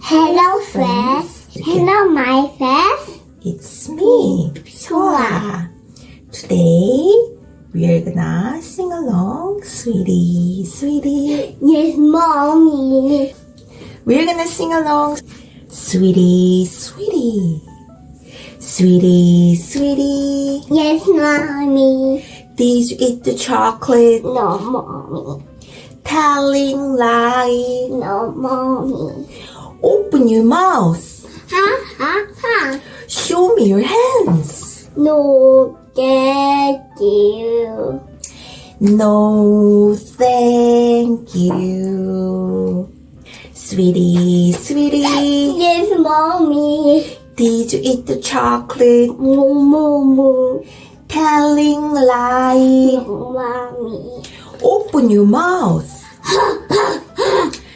Hello, friends. Hello, my friends. It's me, Soa. Today we are gonna sing along, sweetie, sweetie. Yes, mommy. We're gonna sing along, sweetie, sweetie, sweetie, sweetie. Yes, mommy. Did you eat the chocolate? No, mommy. Telling lie. No, mommy. Open your mouth. Ha, ha, ha. Show me your hands. No, thank you. No, thank you. Sweetie, sweetie, Yes, mommy. did you eat the chocolate? No, mommy. Telling lie. Mommy. Open your mouth.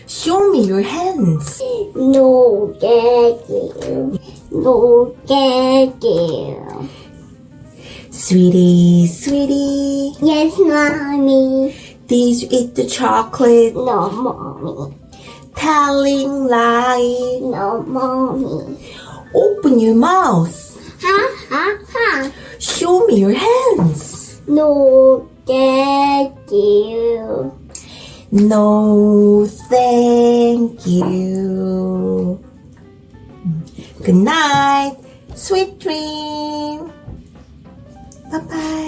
Show me your hands. No, you. No, you. Sweetie, sweetie, Yes, mommy. did you eat the chocolate? No, mommy. Telling lie. No, mommy. Open your mouth. Ha, ha, ha. Show me your hands. No, thank you. No, thank you. Good night. Sweet dream. Bye bye.